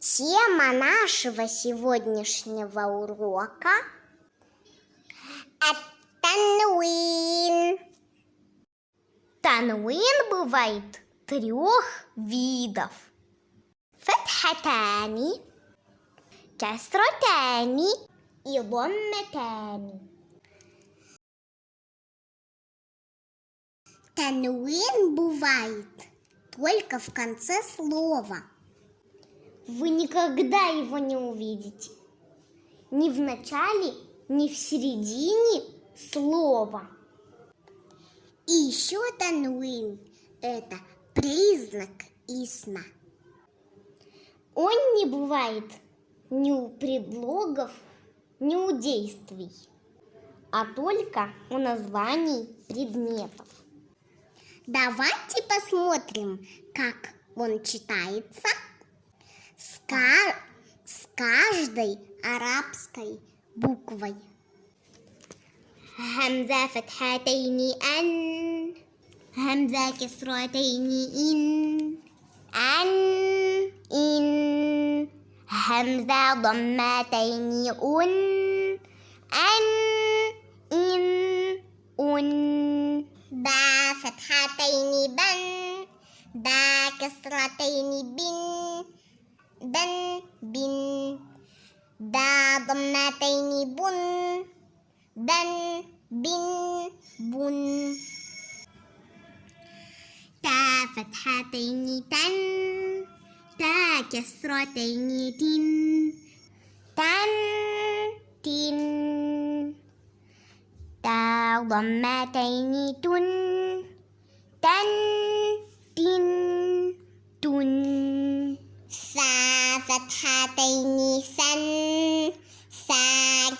Тема нашего сегодняшнего урока – тануин. Тануин бывает трех видов. Фатхатани, касратани и ломматани. Тануин бывает только в конце слова. Вы никогда его не увидите. Ни в начале, ни в середине слова. И еще тануин – это признак исма. Он не бывает ни у предлогов, ни у действий, а только у названий предметов. Давайте посмотрим, как он читается с, с каждой арабской буквой. همزة فتحتين أن همزة كسرتين إن أن إن همزة ضمتين أن أن إن أن با فتحتين بن با كسرتين بن بن بن دا ضمتين بن بن بن بن. تا فتحتين تن تا كسرتين تن. تن تن تا ضمتين تن. سا فتحتين سن سا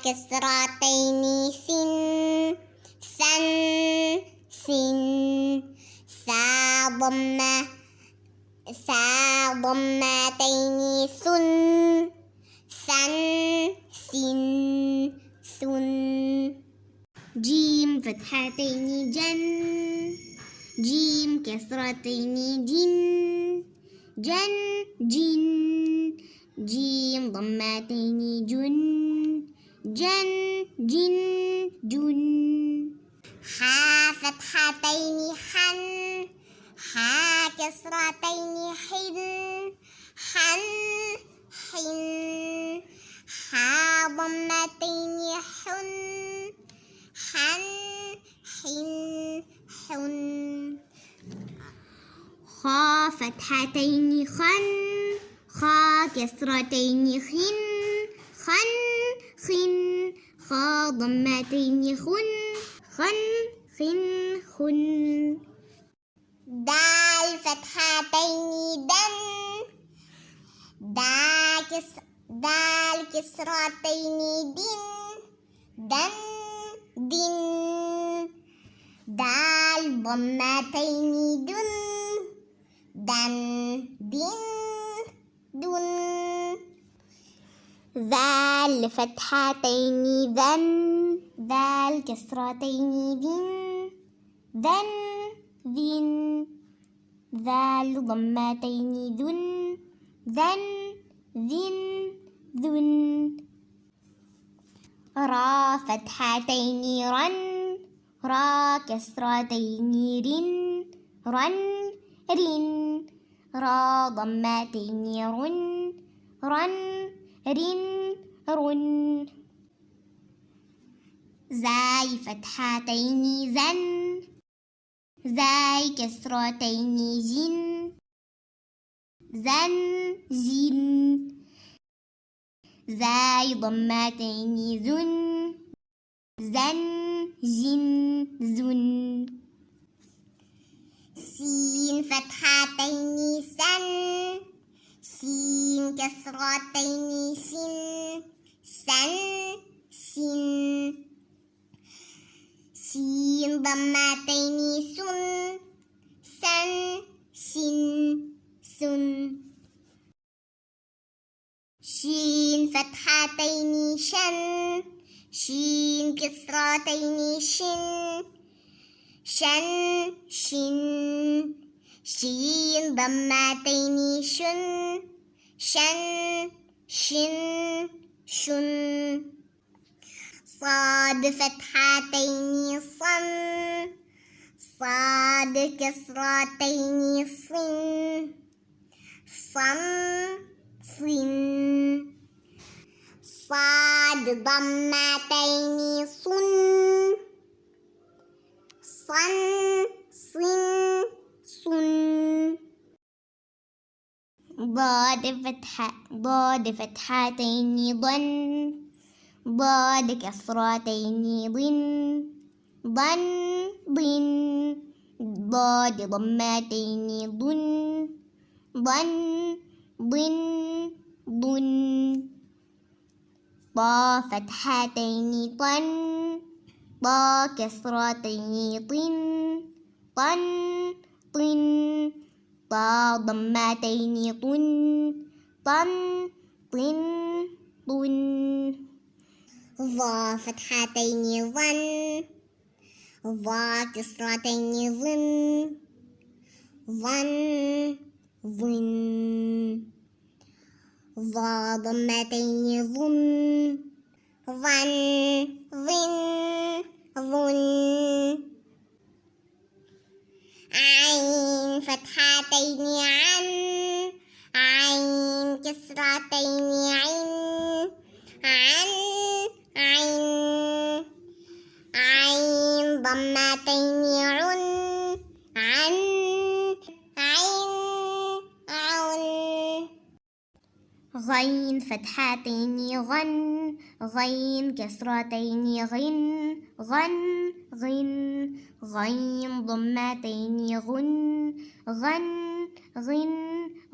كسرتين سن سن سن سا ضمة سا ضمتين سن سن سن سن جيم فتحتين جن جيم كسرتين جن جن جن جيم ضمتين جن. جن جن جن. حا فتحتين حن. حا كسرتين حن. حن حن. حا ضمتين حن. حن حن حن. خا فتحتين خن. خا كسرتين خن خن خن. خا ضمتين خن خن خن خن. دال فتحتين دن. دا كس دال كسرتين دن. دن دن. دال ضمتين دن. دن دن. دن ذال فتحتين ذن. ذال كسرتين ذن. ذن ذن. ذال ضمتين ذن. ذن ذن ذن. را فتحتين رن. را كسرتين رن. رن. رن. را ضمتين رن رن رن. رن زاي فتحتين زن زاي كسرتين زن زن زن زاي ضمتين زن. زن زن زن. سين فتحتين سن سين كسرتين سن سن سن سين ضمتين سن سن سن سن شين فتحتين شن شين كسرتين شن شن شن شين ضمتين شن شن شن شن صاد فتحتين صن صاد كسرتين صن صن صن صاد ضمتين صن صن صن صن ضاد فتحة ضاد فتحتين ضن ضاد كسرتين ضن ضن ضن ضاد ضمتين ضن ضن ضن ضن طا فتحتين طن طا كسرتين طن طن طن طا ضمتين طن طن طن طن ظا فتحتين ظن ظا كسرتين ظن ظن ظن ظا ضمتين ظن ظن ظن ظن. عين فتحتين عن عين كسرتين عين عن عين. عين ضمتين غين فتحتين غن غين كسرتين غن غن غن غين ضمتين غن غن غن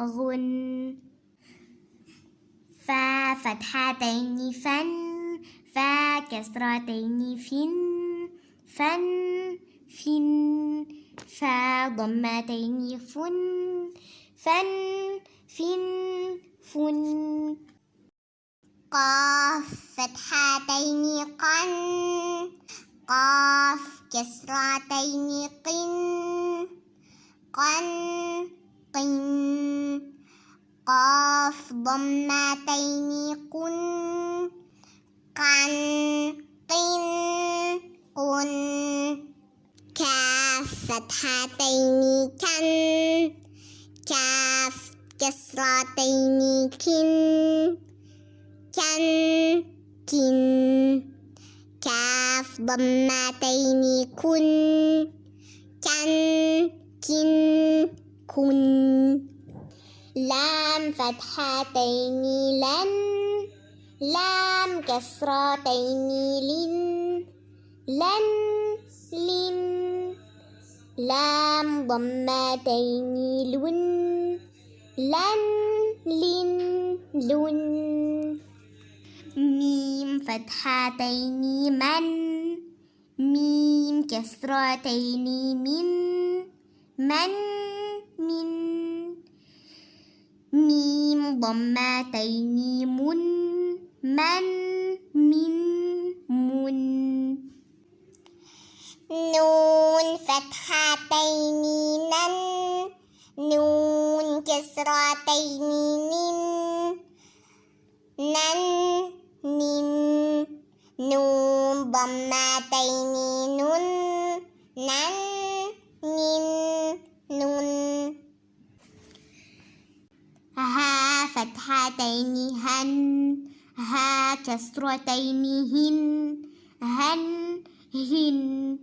غن. فا فتحتين فن فا كسرتين فن فن فن فا ضمتين فن فن فن فن قاف فتحتين قن قاف كسرتين قن قن قن قاف ضمتين قن قن قن قن. كاف فتحتين كن كاف كسرتين كن كن كن كاف ضمتين كن كن كن كن لام فتحتين لن لام كسرتين لن لن لن لام ضمتين لن لن لن لن. ميم فتحتين من. ميم كسرتين من. من من. ميم ضمتين من. من من من. نون فتحتين نن نون كسرتين نن نن نن نون ضمتين نن نن نن نن ها فتحتين هن ها كسرتين هن هن هن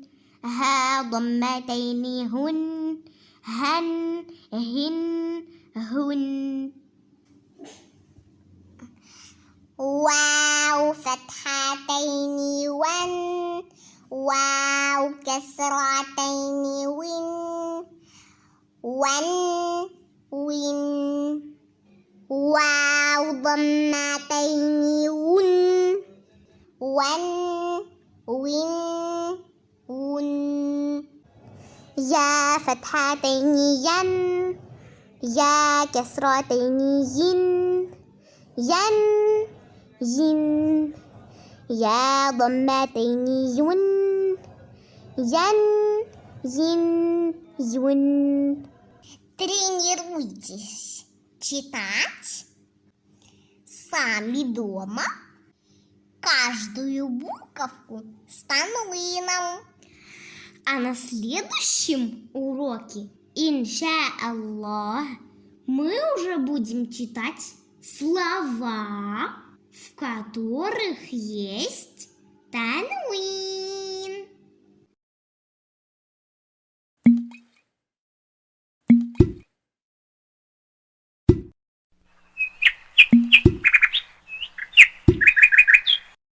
ها ضمتين هن هن هن هن. واو فتحتين ون. واو كسرتين ون. ون ون. واو ضمتين ون. ون ون ون. يا فتحتين ين. يا كسرتين ين ين ين يا ضمتين ين ين ين ين Тренируйтесь читать сами дома каждую буковку с танвином. А на следующем уроке, иншаллах, мы уже будем читать слова, в которых есть танвин.